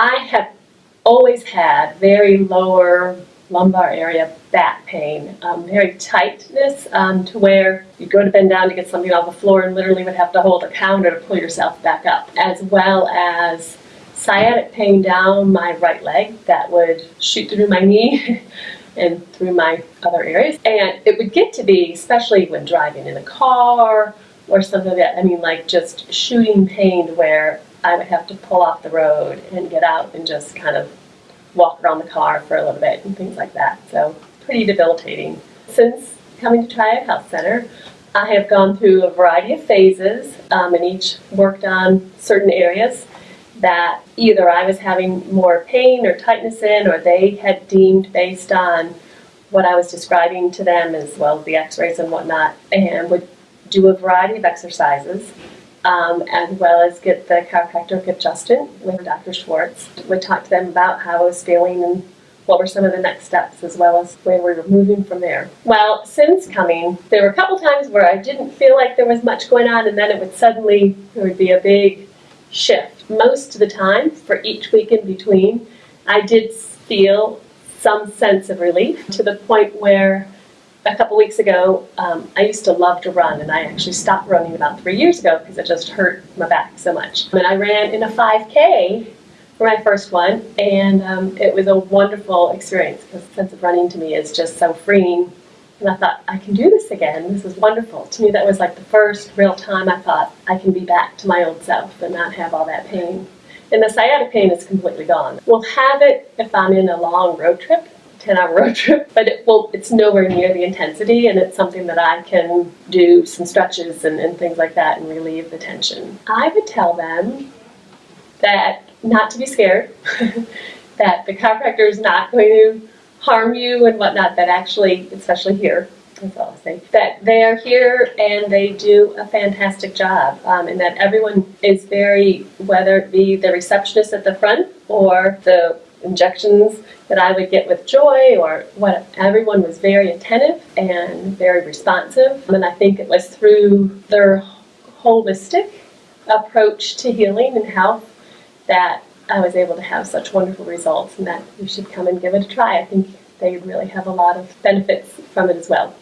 I have always had very lower lumbar area back pain, um, very tightness um, to where you go to bend down to get something off the floor and literally would have to hold a counter to pull yourself back up, as well as sciatic pain down my right leg that would shoot through my knee and through my other areas. And it would get to be, especially when driving in a car or something like that, I mean, like just shooting pain to where I would have to pull off the road and get out and just kind of walk around the car for a little bit and things like that. So pretty debilitating. Since coming to Triad Health Center, I have gone through a variety of phases um, and each worked on certain areas that either I was having more pain or tightness in or they had deemed based on what I was describing to them as well as the x-rays and whatnot and would do a variety of exercises um, as well as get the chiropractor adjusted with Dr. Schwartz. We talked to them about how I was feeling and what were some of the next steps as well as where we were moving from there. Well, since coming, there were a couple times where I didn't feel like there was much going on and then it would suddenly, there would be a big shift. Most of the time, for each week in between, I did feel some sense of relief to the point where a couple weeks ago, um, I used to love to run, and I actually stopped running about three years ago because it just hurt my back so much. And I ran in a 5K for my first one, and um, it was a wonderful experience because the sense of running to me is just so freeing. And I thought, I can do this again. This is wonderful. To me, that was like the first real time I thought I can be back to my old self and not have all that pain. And the sciatic pain is completely gone. We'll have it if I'm in a long road trip 10 hour road trip, but it it's nowhere near the intensity and it's something that I can do some stretches and, and things like that and relieve the tension. I would tell them that not to be scared, that the chiropractor is not going to harm you and whatnot, that actually, especially here, that's all I'll say, that they are here and they do a fantastic job um, and that everyone is very, whether it be the receptionist at the front or the injections that I would get with Joy or what everyone was very attentive and very responsive and I think it was through their holistic approach to healing and health that I was able to have such wonderful results and that you should come and give it a try. I think they really have a lot of benefits from it as well.